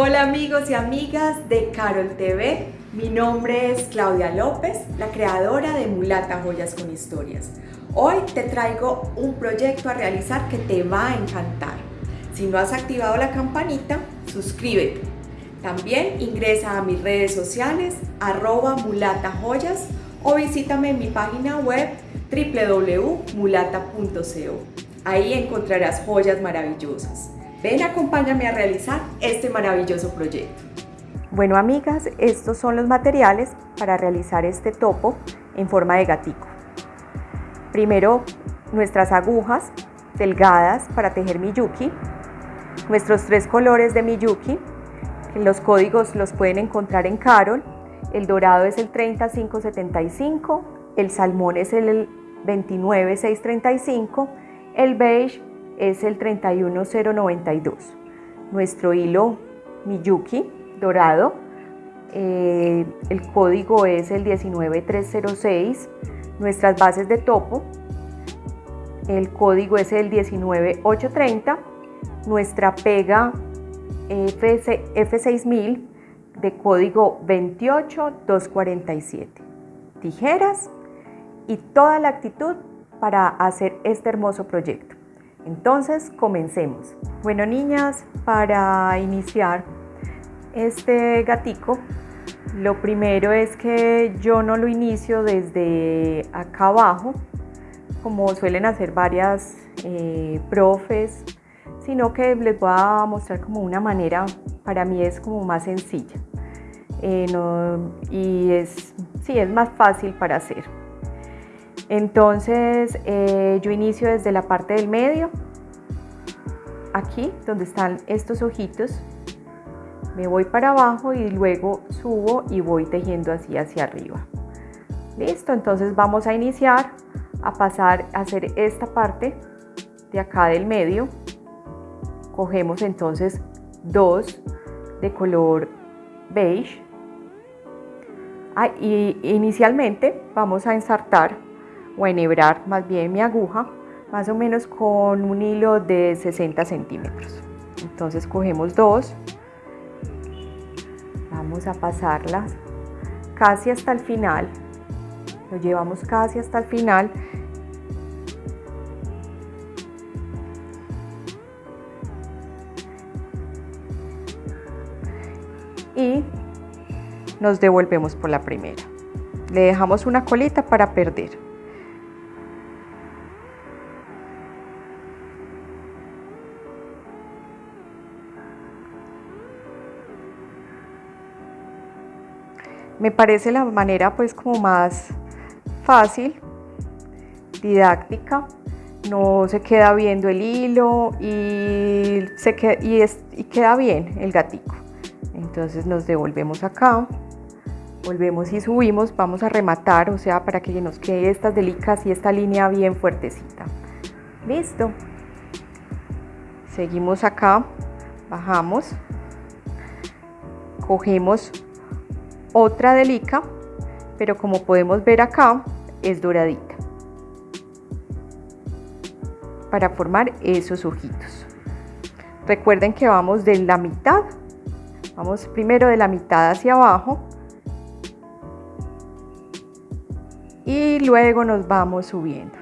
Hola amigos y amigas de Carol TV, mi nombre es Claudia López, la creadora de Mulata Joyas con Historias. Hoy te traigo un proyecto a realizar que te va a encantar. Si no has activado la campanita, suscríbete. También ingresa a mis redes sociales, arroba mulatajoyas o visítame en mi página web www.mulata.co. Ahí encontrarás joyas maravillosas. Ven, acompáñame a realizar este maravilloso proyecto. Bueno amigas, estos son los materiales para realizar este topo en forma de gatico. Primero, nuestras agujas delgadas para tejer miyuki, nuestros tres colores de miyuki, los códigos los pueden encontrar en Carol, el dorado es el 30575, el salmón es el 29635, el beige es el 31092. Nuestro hilo Miyuki dorado, eh, el código es el 19306. Nuestras bases de topo, el código es el 19830. Nuestra pega F6000 de código 28247. Tijeras y toda la actitud para hacer este hermoso proyecto. Entonces, comencemos. Bueno, niñas, para iniciar este gatico, lo primero es que yo no lo inicio desde acá abajo, como suelen hacer varias eh, profes, sino que les voy a mostrar como una manera, para mí es como más sencilla. Eh, y es, sí, es más fácil para hacer. Entonces eh, yo inicio desde la parte del medio, aquí donde están estos ojitos, me voy para abajo y luego subo y voy tejiendo así hacia arriba. Listo, entonces vamos a iniciar a pasar a hacer esta parte de acá del medio. Cogemos entonces dos de color beige. Ah, y inicialmente vamos a ensartar o enhebrar más bien mi aguja más o menos con un hilo de 60 centímetros. Entonces cogemos dos vamos a pasarlas casi hasta el final lo llevamos casi hasta el final. Y nos devolvemos por la primera. Le dejamos una colita para perder Me parece la manera pues como más fácil, didáctica, no se queda viendo el hilo y, se queda, y, y queda bien el gatico. Entonces nos devolvemos acá, volvemos y subimos, vamos a rematar, o sea, para que nos quede estas delicas y esta línea bien fuertecita. Listo. Seguimos acá, bajamos, cogemos otra delica, pero como podemos ver acá, es doradita. Para formar esos ojitos. Recuerden que vamos de la mitad, vamos primero de la mitad hacia abajo y luego nos vamos subiendo.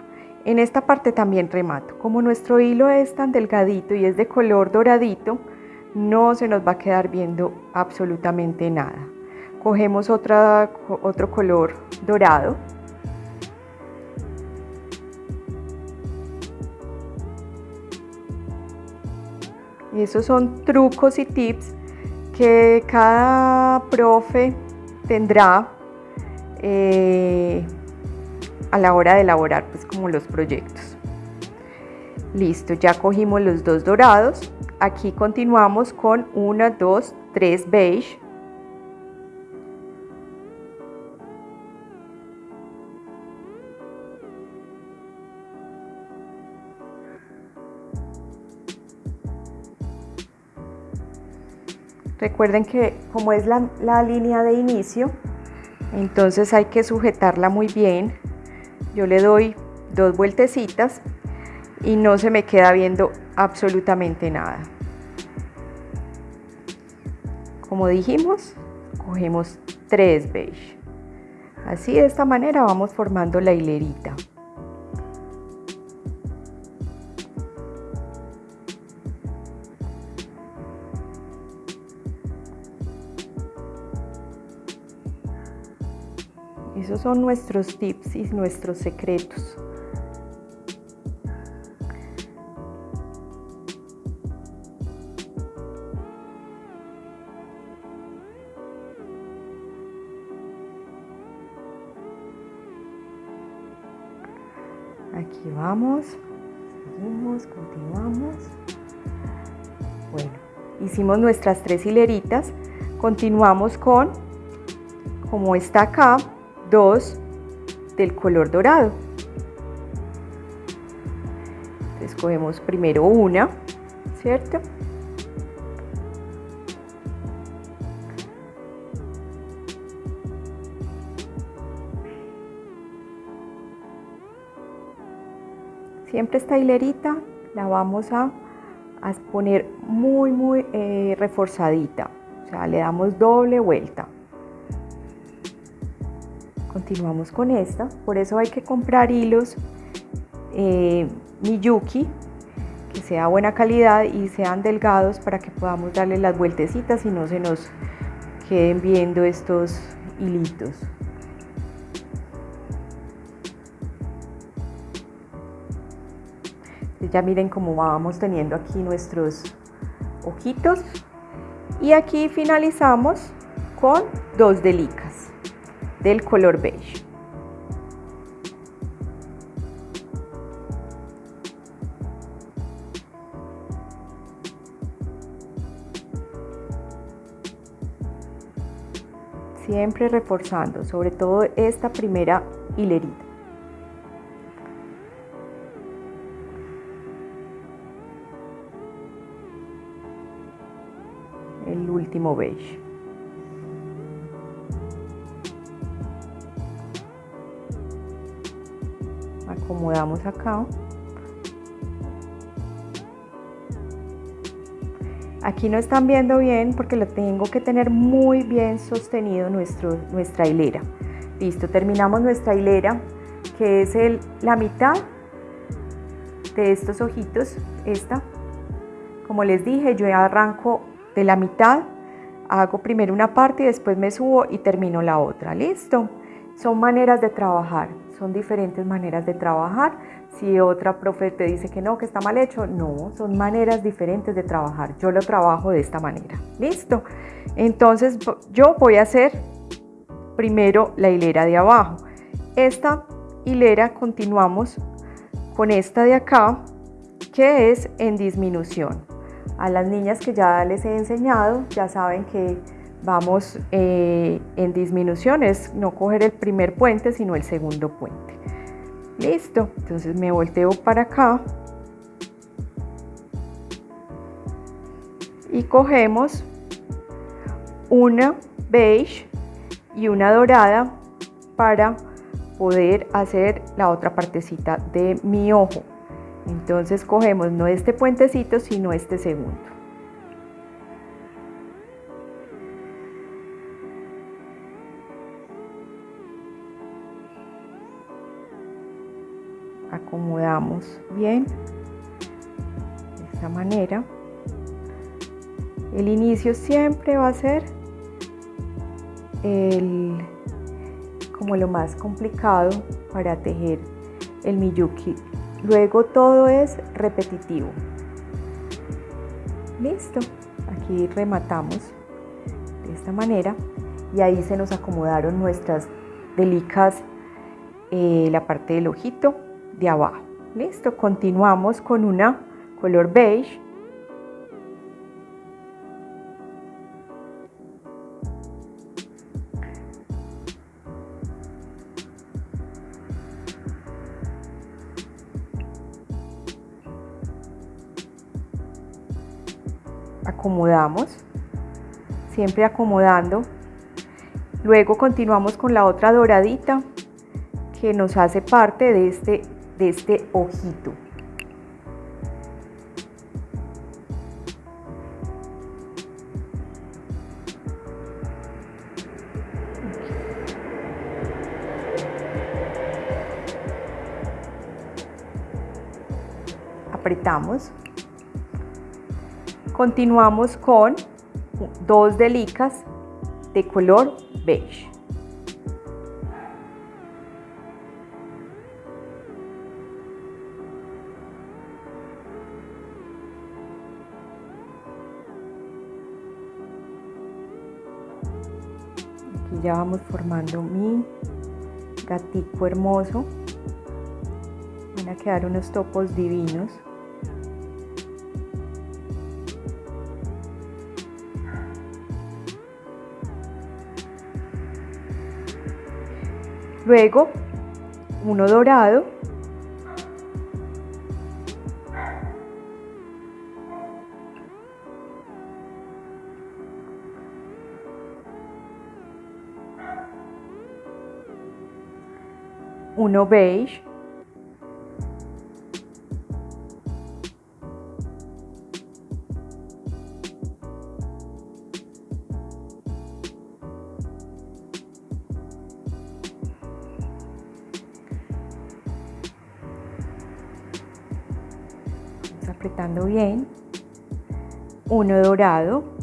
En esta parte también remato. Como nuestro hilo es tan delgadito y es de color doradito, no se nos va a quedar viendo absolutamente nada cogemos otra, otro color dorado. Y esos son trucos y tips que cada profe tendrá eh, a la hora de elaborar pues como los proyectos. Listo ya cogimos los dos dorados. Aquí continuamos con una dos tres beige Recuerden que como es la, línea de inicio, entonces hay que sujetarla muy bien. Yo le doy dos vueltecitas y no se me queda viendo absolutamente nada. como dijimos, cogemos tres beige. Así de esta manera vamos formando la hilerita. Son nuestros tips y nuestros secretos. Aquí vamos, seguimos, continuamos. Bueno, hicimos nuestras tres hileritas, continuamos con, como está acá, dos del color dorado. Escogemos primero una, ¿cierto? Siempre esta hilerita la vamos a, poner muy, muy eh, reforzadita. O sea, le damos doble vuelta. Continuamos con esta. Por eso hay que comprar hilos eh, Miyuki que sea buena calidad y sean delgados para que podamos darle las vueltecitas y no se nos queden viendo estos hilitos. ya miren cómo vamos teniendo aquí nuestros ojitos y aquí finalizamos con dos delicas del color beige siempre reforzando sobre todo esta primera hilerita último beige. Acomodamos acá. Aquí no están viendo bien porque lo tengo que tener muy bien sostenido nuestro, nuestra hilera. Listo, terminamos nuestra hilera que es el, la mitad de estos ojitos, esta. Como les dije, yo arranco de la mitad hago primero una parte y después me subo y termino la otra. ¿Listo? Son maneras de trabajar, son diferentes maneras de trabajar. Si otra profe te dice que no, que está mal hecho, no, son maneras diferentes de trabajar. Yo lo trabajo de esta manera. ¿Listo? Entonces yo voy a hacer primero la hilera de abajo. Esta hilera continuamos con esta de acá, que es en disminución. A las niñas que ya les he enseñado, ya saben que vamos eh, en disminuciones, no coger el primer puente, sino el segundo puente. Listo, entonces me volteo para acá y cogemos una beige y una dorada para poder hacer la otra partecita de mi ojo. Entonces cogemos no este puentecito, sino este segundo. Acomodamos bien de esta manera. El inicio siempre va a ser el, como lo más complicado para tejer el miyuki Luego todo es repetitivo. Listo. Aquí rematamos de esta manera y ahí se nos acomodaron nuestras delicas, eh, la parte del ojito de abajo. Listo. Continuamos con una color beige acomodamos, siempre acomodando. Luego continuamos con la otra doradita que nos hace parte de este, de este ojito. Apretamos. Continuamos con dos delicas de color beige. Formando mi gatico hermoso. Van a quedar unos topos divinos. Luego, uno dorado. Uno beige. apretando bien, uno dorado,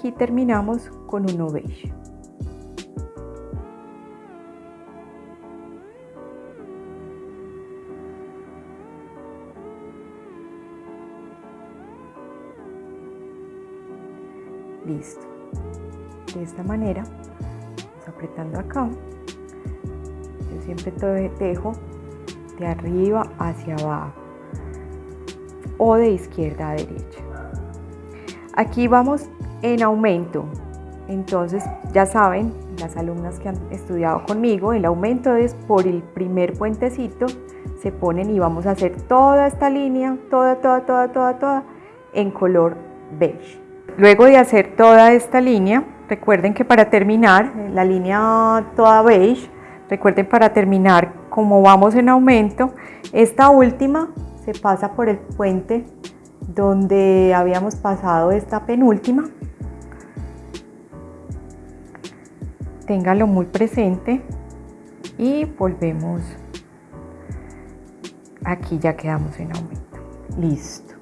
aquí terminamos con un beige. listo. De esta manera apretando acá. Yo siempre te dejo de arriba hacia abajo o de izquierda a derecha. Aquí vamos en aumento entonces ya saben las alumnas que han estudiado conmigo el aumento es por el primer puentecito se ponen y vamos a hacer toda esta línea toda toda toda toda toda en color beige Luego de hacer toda esta línea, recuerden que para terminar, la línea toda beige, recuerden para terminar, como vamos en aumento, esta última se pasa por el puente donde habíamos pasado esta penúltima. Téngalo muy presente y volvemos. Aquí ya quedamos en aumento. Listo.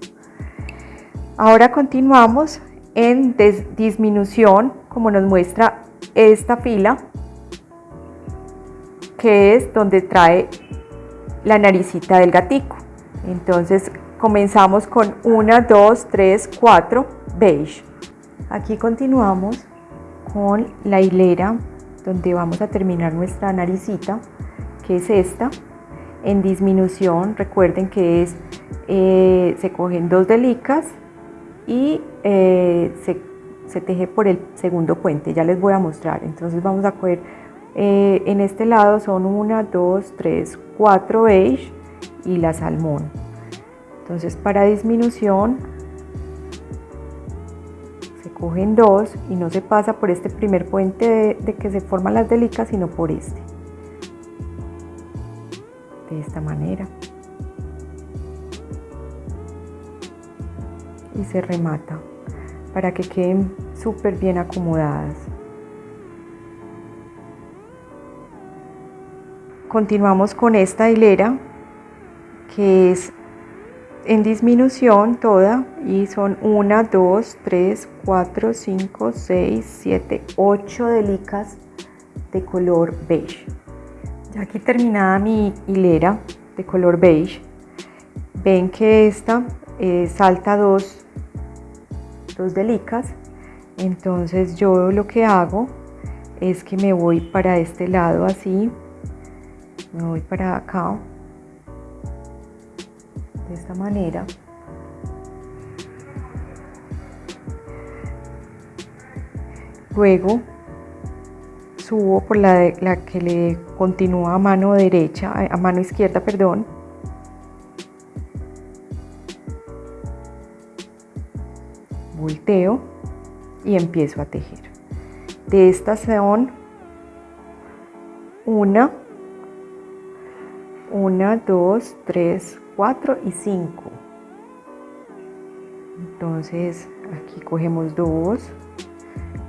Ahora continuamos en disminución, como nos muestra esta fila, que es donde trae la naricita del gatico. Entonces comenzamos con 1, 2, 3, 4, beige. Aquí continuamos con la hilera donde vamos a terminar nuestra naricita, que es esta. En disminución, recuerden que es, eh, se cogen dos delicas y eh, se, teje por el segundo puente, ya les voy a mostrar. Entonces vamos a coger, eh, en este lado son una, dos, tres, cuatro beige y la salmón. Entonces para disminución cogen dos y no se pasa por este primer puente de, de que se forman las delicas, sino por este. De esta manera. y se remata para que queden súper bien acomodadas. Continuamos con esta hilera que es en disminución toda y son 1, 2, 3, 4, 5, 6, 7, 8 delicas de color beige. Ya aquí terminada mi hilera de color beige, ven que esta eh, salta dos dos delicas entonces yo lo que hago es que me voy para este lado así me voy para acá de esta manera luego subo por la, la que le continúa a mano derecha a mano izquierda perdón volteo y empiezo a tejer. de estas son una, una, dos, tres, cuatro y cinco. Entonces aquí cogemos dos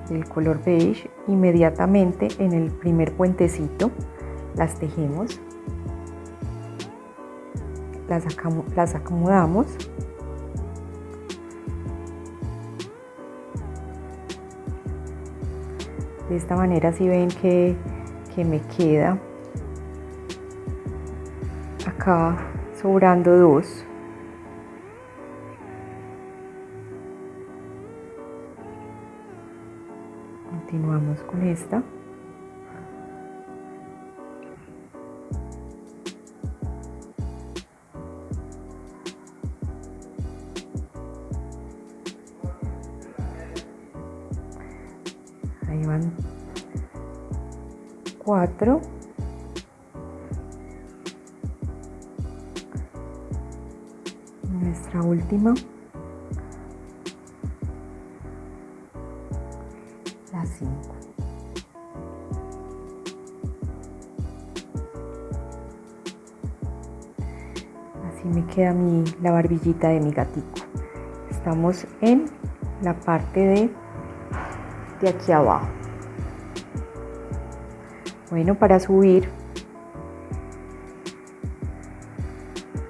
del color beige, inmediatamente en el primer puentecito las tejemos, las, las acomodamos de esta manera si ven que, que me queda acá sobrando dos. Continuamos con esta. Ahí van cuatro. séptimo, la 5. Así me queda mi, la barbillita de mi gatico. Estamos en la parte de, de aquí abajo. Bueno, para subir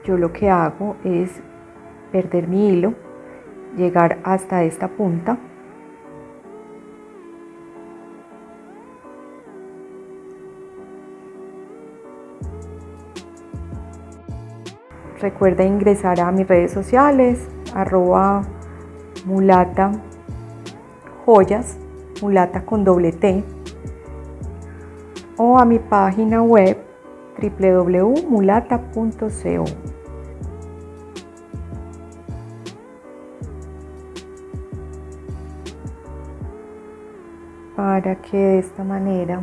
yo lo que hago es perder mi hilo, llegar hasta esta punta. Recuerda ingresar a mis redes sociales, arroba mulata joyas mulata con doble T o a mi página web www.mulata.co. Para que de esta manera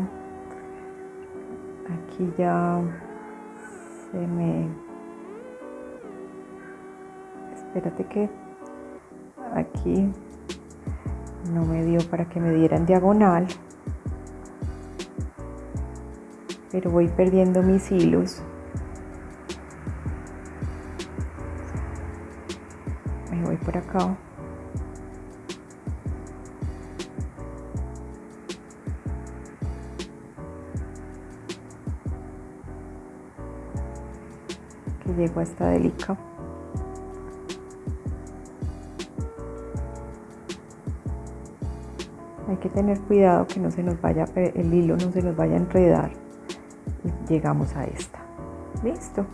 aquí ya se me espérate que aquí no me dio para que me dieran diagonal pero voy perdiendo mis hilos. Me voy por acá a esta delica hay que tener cuidado que no se nos vaya el hilo no se nos vaya a enredar y llegamos a esta. Listo.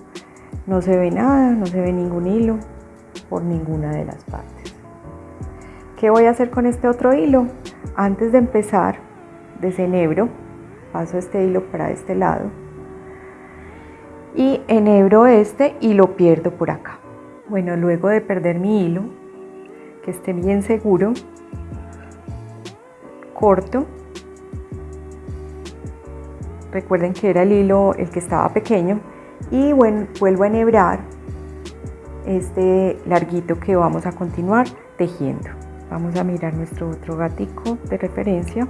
No se ve nada no se ve ningún hilo por ninguna de las partes. ¿qué voy a hacer con este otro hilo? antes de empezar desenhebro paso este hilo para este lado y enhebro este y lo pierdo por acá bueno luego de perder mi hilo que esté bien seguro corto. Recuerden que era el hilo el que estaba pequeño y bueno, vuelvo a enhebrar este larguito que vamos a continuar tejiendo. Vamos a mirar nuestro otro gatico de referencia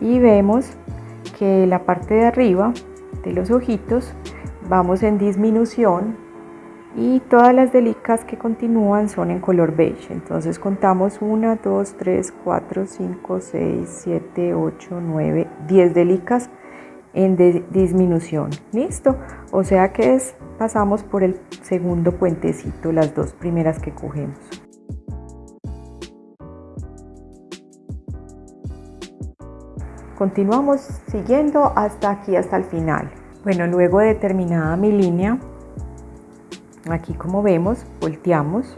y vemos que la parte de arriba de los ojitos vamos en disminución y todas las delicas que continúan son en color beige. Entonces contamos 1 2 3 4 5 6 7 8 9 10 delicas en disminución. Listo. O sea que es pasamos por el segundo puentecito las dos primeras que cogemos. Continuamos siguiendo hasta aquí hasta el final bueno luego de terminada mi línea aquí como vemos volteamos.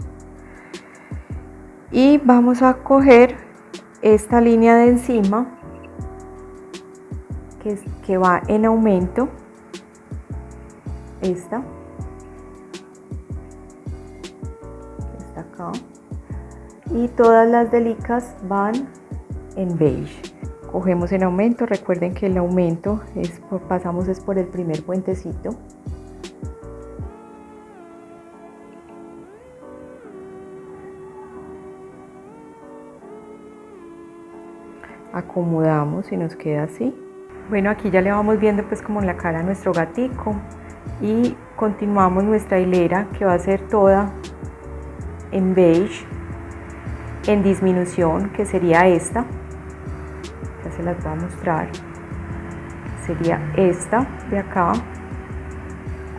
Y vamos a coger esta línea de encima que, que va en aumento. Esta. Está acá. Y todas las delicas van en beige cogemos en aumento. Recuerden que el aumento es pasamos es por el primer puentecito. Acomodamos y nos queda así. Bueno, aquí ya le vamos viendo pues como en la cara a nuestro gatico. Y continuamos nuestra hilera que va a ser toda en beige en disminución que sería esta se las voy a mostrar. Sería esta de acá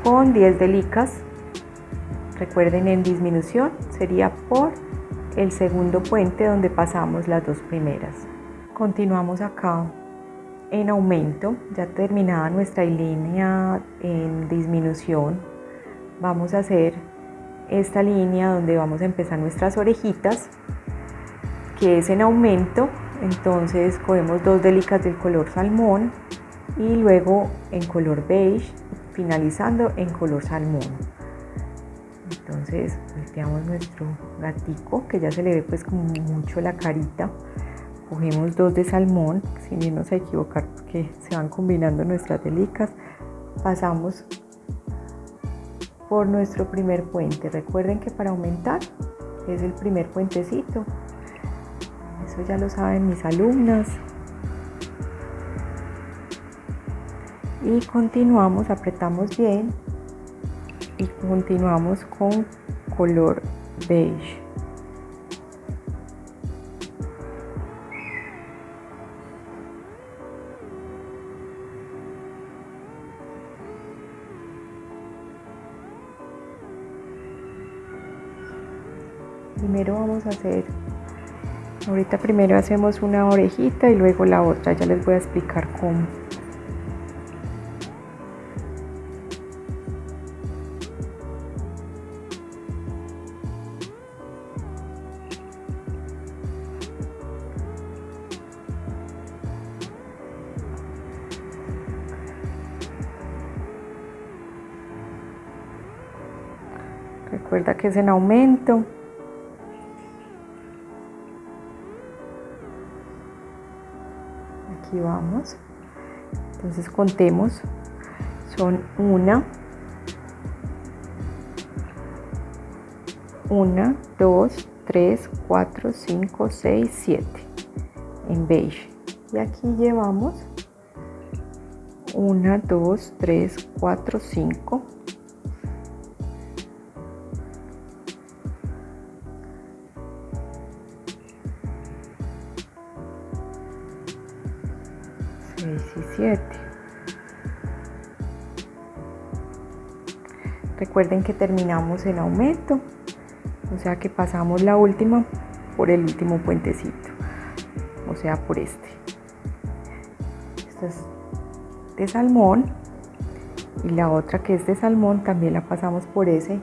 con 10 delicas. Recuerden en disminución sería por el segundo puente donde pasamos las dos primeras. Continuamos acá en aumento, ya terminada nuestra línea en disminución, vamos a hacer esta línea donde vamos a empezar nuestras orejitas, que es en aumento, entonces cogemos dos delicas del color salmón y luego en color beige, finalizando en color salmón. Entonces volteamos nuestro gatico, que ya se le ve pues como mucho la carita, cogemos dos de salmón, sin irnos a equivocar porque se van combinando nuestras delicas, pasamos por nuestro primer puente. Recuerden que para aumentar es el primer puentecito. Eso ya lo saben mis alumnas. Y continuamos, apretamos bien y continuamos con color beige. primero vamos a hacer ahorita primero hacemos una orejita y luego la otra ya les voy a explicar cómo Recuerda que es en aumento. Vamos. Entonces contemos. Son una, una, dos, tres, cuatro, cinco, seis, siete en beige. Y aquí llevamos una, dos, tres, cuatro, cinco 17. Recuerden que terminamos en aumento, o sea que pasamos la última por el último puentecito, o sea por este. Esta es de salmón y la otra que es de salmón también la pasamos por ese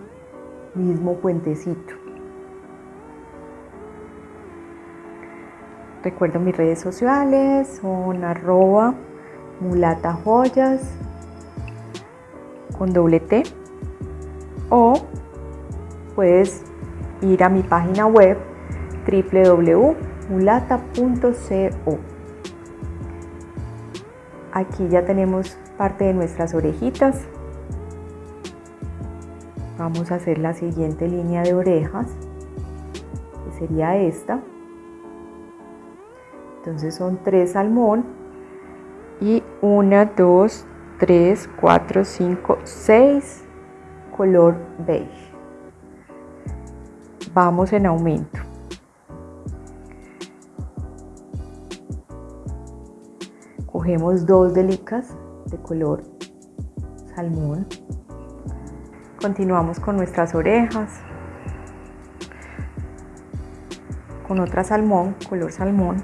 mismo puentecito. Recuerdo mis redes sociales, son arroba mulata joyas con doble T o puedes ir a mi página web www.mulata.co. Aquí ya tenemos parte de nuestras orejitas. Vamos a hacer la siguiente línea de orejas, que sería esta. Entonces son tres salmón y una, dos, tres, cuatro, cinco, seis color beige. Vamos en aumento. Cogemos dos delicas de color salmón. Continuamos con nuestras orejas. Con otra salmón, color salmón.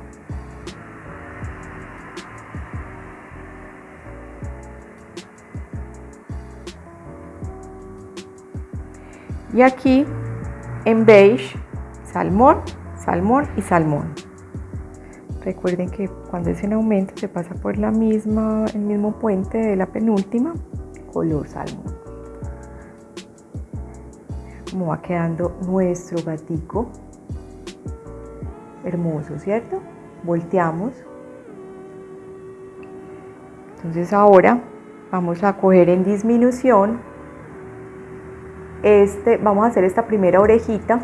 Y aquí en beige, salmón, salmón y salmón. Recuerden que cuando es en aumento se pasa por la misma, el mismo puente de la penúltima, color salmón. Como va quedando nuestro gatico. Hermoso, ¿cierto? Volteamos. Entonces ahora vamos a coger en disminución este, vamos a hacer esta primera orejita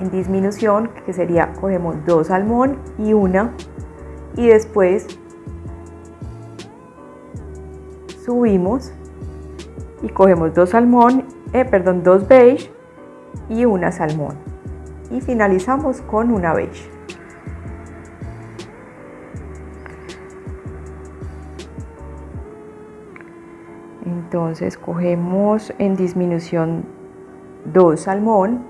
en disminución, que sería, cogemos dos salmón y una y después subimos y cogemos dos salmón, eh, perdón, dos beige y una salmón y finalizamos con una beige. Entonces cogemos en disminución dos salmón,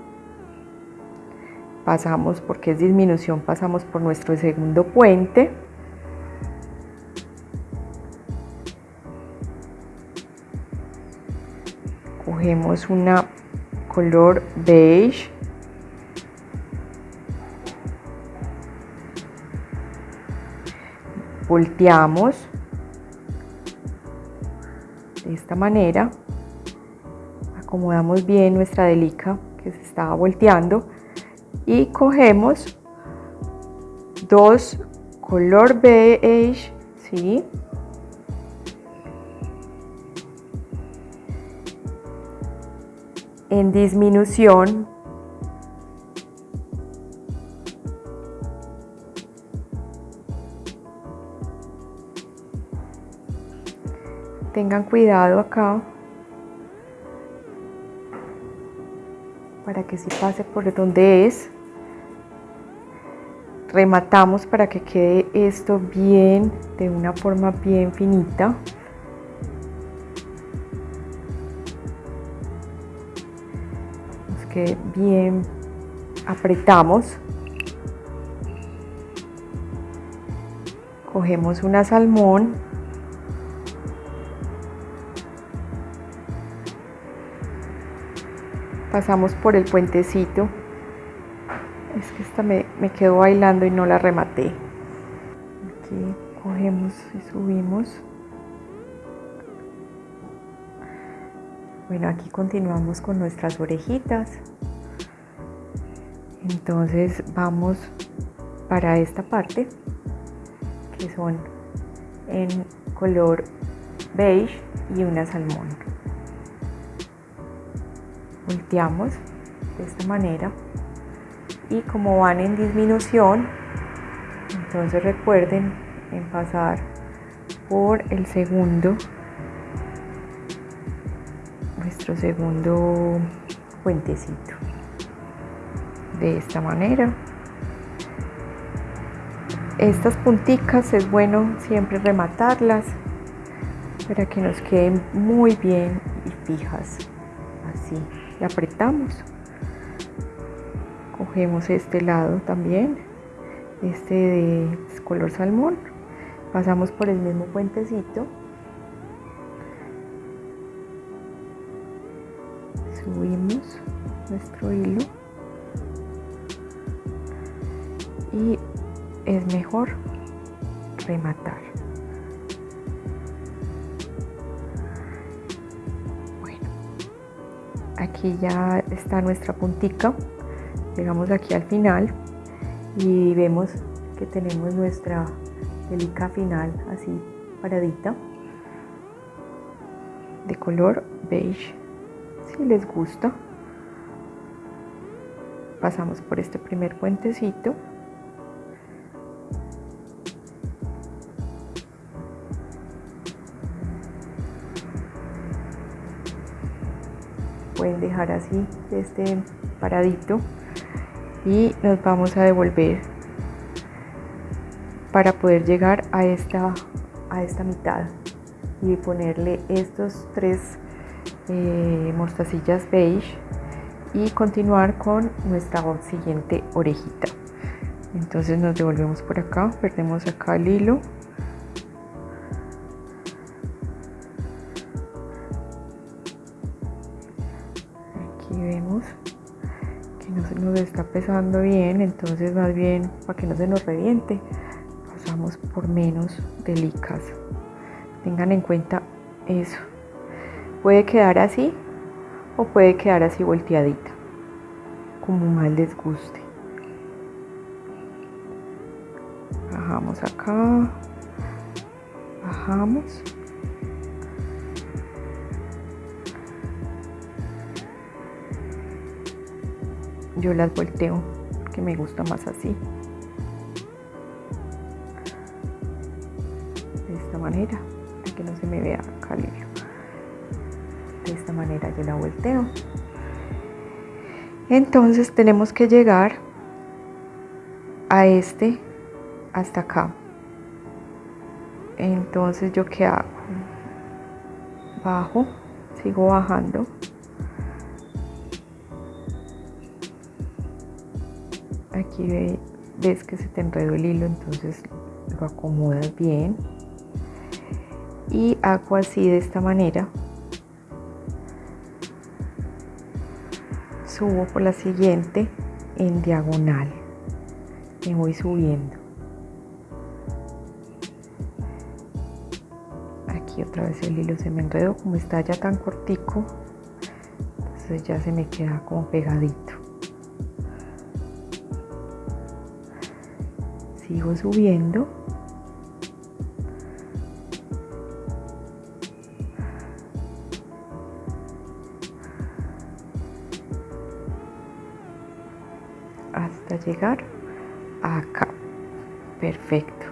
pasamos porque es disminución, pasamos por nuestro segundo puente. Cogemos una color beige. Volteamos de esta manera acomodamos bien nuestra delica que se estaba volteando y cogemos dos color beige ¿sí? en disminución tengan cuidado acá para que si pase por donde es rematamos para que quede esto bien de una forma bien finita que bien apretamos. Cogemos una salmón. Pasamos por el puentecito. Es que esta me, quedó bailando y no la rematé. Aquí cogemos y subimos. Bueno, aquí continuamos con nuestras orejitas. Entonces vamos para esta parte que son en color beige y una salmón. Volteamos de esta manera. Y como van en disminución, entonces recuerden en pasar por el segundo nuestro segundo puentecito. De esta manera. Estas punticas es bueno siempre rematarlas para que nos queden muy bien y fijas así apretamos. Cogemos este lado también este de color salmón. Pasamos por el mismo puentecito. Subimos nuestro hilo. Y es mejor rematar aquí ya está nuestra puntica llegamos aquí al final y vemos que tenemos nuestra delica final así paradita de color beige si les gusta. Pasamos por este primer puentecito pueden dejar así este paradito. Y nos vamos a devolver para poder llegar a esta a esta mitad y ponerle estos tres eh, mostacillas beige y continuar con nuestra siguiente orejita. Entonces nos devolvemos por acá perdemos acá el hilo nos está pesando bien entonces más bien para que no se nos reviente pasamos por menos delicas tengan en cuenta eso Puede quedar así o puede quedar así volteadita, como más les guste. Bajamos acá, bajamos. Yo las volteo, que me gusta más así. manera para que no se me vea hilo de esta manera yo la volteo. Entonces tenemos que llegar a este hasta acá. Entonces yo qué hago bajo sigo bajando aquí ves que se te enredó el hilo entonces lo acomodas bien. Y hago así de esta manera. Subo por la siguiente en diagonal. Me voy subiendo. Aquí otra vez el hilo se me enredó como está ya tan cortico entonces ya se me queda como pegadito sigo subiendo. Hasta llegar acá. Perfecto.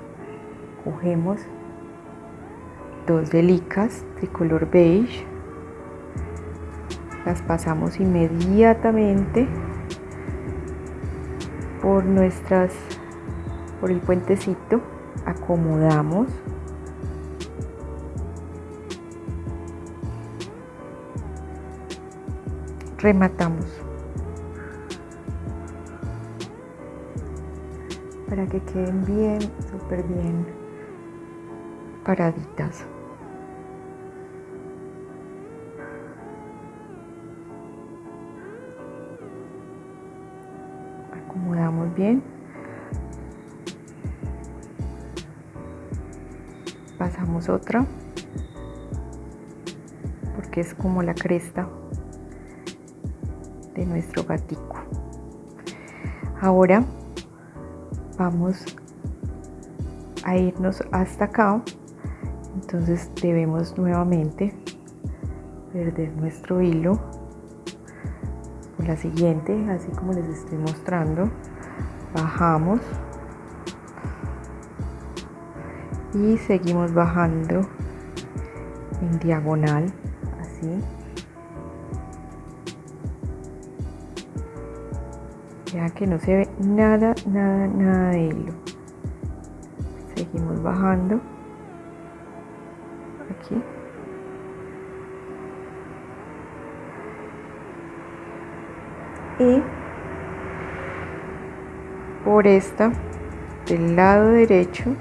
Cogemos dos delicas tricolor beige. Las pasamos inmediatamente por nuestras por el puentecito acomodamos rematamos para que queden bien, súper bien paraditas. Acomodamos bien. Otra porque es como la cresta de nuestro gatico. Ahora vamos a irnos hasta acá. Entonces debemos nuevamente perder nuestro hilo. Por la siguiente así como les estoy mostrando bajamos y seguimos bajando en diagonal así ya que no se ve nada, nada, nada de hilo. Seguimos bajando. Aquí. Y por esta, del lado derecho,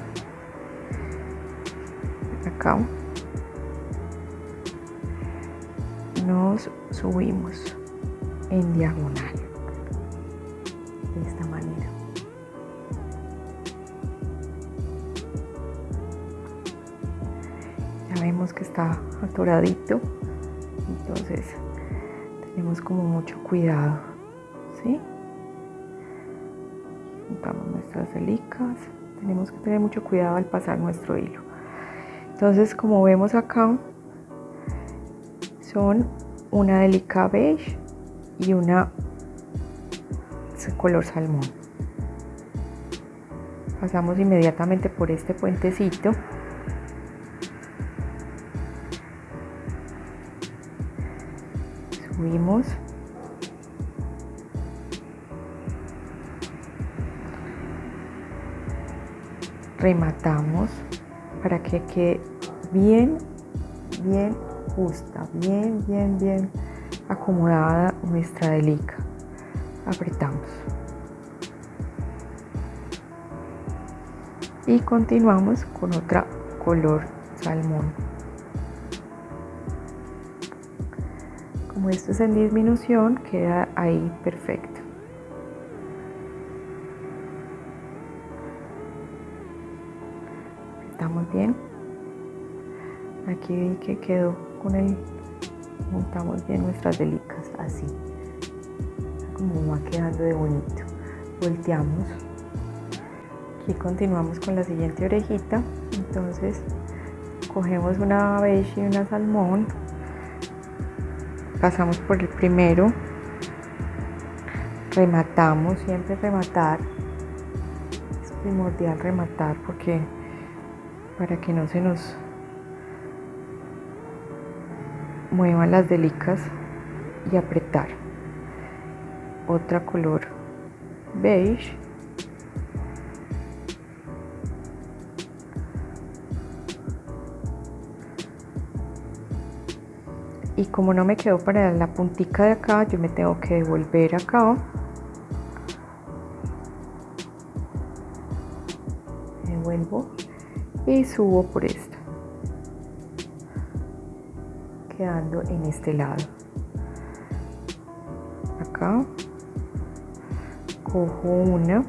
nos subimos en diagonal de esta manera. Ya vemos que está atoradito, entonces tenemos como mucho cuidado, ¿sí? Juntamos nuestras helicas, tenemos que tener mucho cuidado al pasar nuestro hilo. Entonces, como vemos acá, son una delica beige y una color salmón. Pasamos inmediatamente por este puentecito. Subimos. Rematamos para que quede bien, bien justa, bien, bien, bien acomodada nuestra delica. Apretamos. Y continuamos con otra color salmón. Como esto es en disminución queda ahí perfecto. Apretamos bien aquí vi que quedó con el montamos bien nuestras delicas así como va quedando de bonito. Volteamos. Aquí continuamos con la siguiente orejita. Entonces cogemos una beige y una salmón. Pasamos por el primero. Rematamos, siempre rematar. Es primordial rematar porque para que no se nos muevan las delicas y apretar. Otra color beige. Y como no me quedó para la puntica de acá, yo me tengo que devolver acá. Devuelvo y subo por esto quedando en este lado. Acá. Cojo una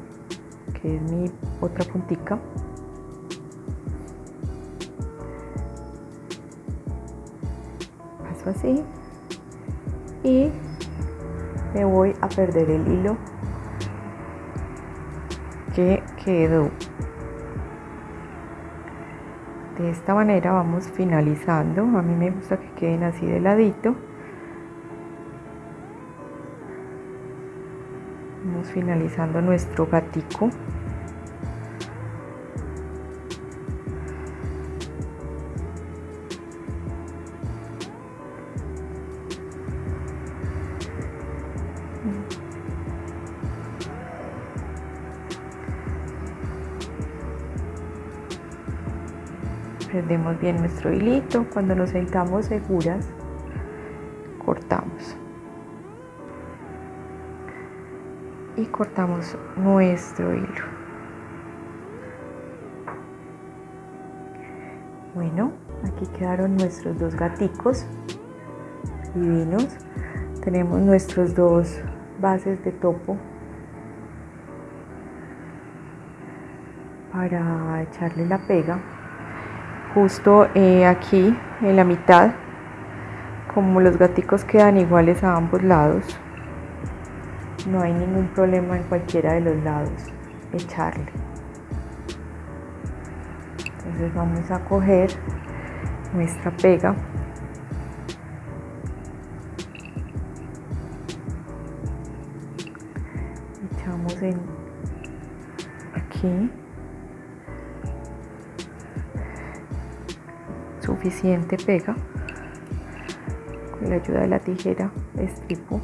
que es mi otra puntica. Paso así. Y me voy a perder el hilo que quedó. De esta manera vamos finalizando. A mí me gusta que queden así de ladito. Vamos finalizando nuestro gatico prendemos bien nuestro hilito cuando nos sentamos seguras cortamos. Y cortamos nuestro hilo. Bueno aquí quedaron nuestros dos gaticos divinos. Tenemos nuestros dos bases de topo para echarle la pega justo eh, aquí en la mitad como los gaticos quedan iguales a ambos lados no hay ningún problema en cualquiera de los lados echarle. Entonces vamos a coger nuestra pega. Echamos en aquí suficiente pega. Con la ayuda de la tijera estripo.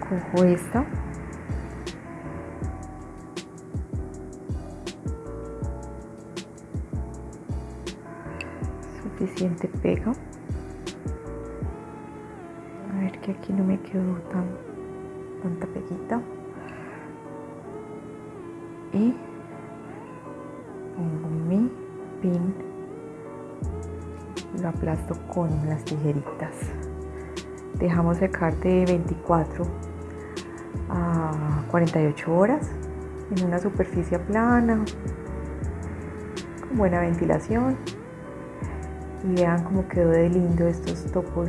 Cojo esta. Suficiente pega. A ver que aquí no me quedó tan tanta peguita. Y lo aplasto con las tijeritas. Dejamos secar de 24 a 48 horas en una superficie plana con buena ventilación. Y vean cómo quedó de lindo estos topos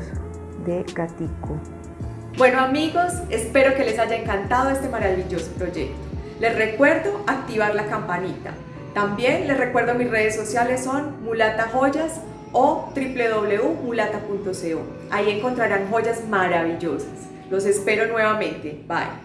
de gatico. Bueno amigos espero que les haya encantado este maravilloso proyecto. Les recuerdo activar la campanita. También les recuerdo mis redes sociales son Mulata Joyas o www.mulata.co. Ahí encontrarán joyas maravillosas. Los espero nuevamente. Bye.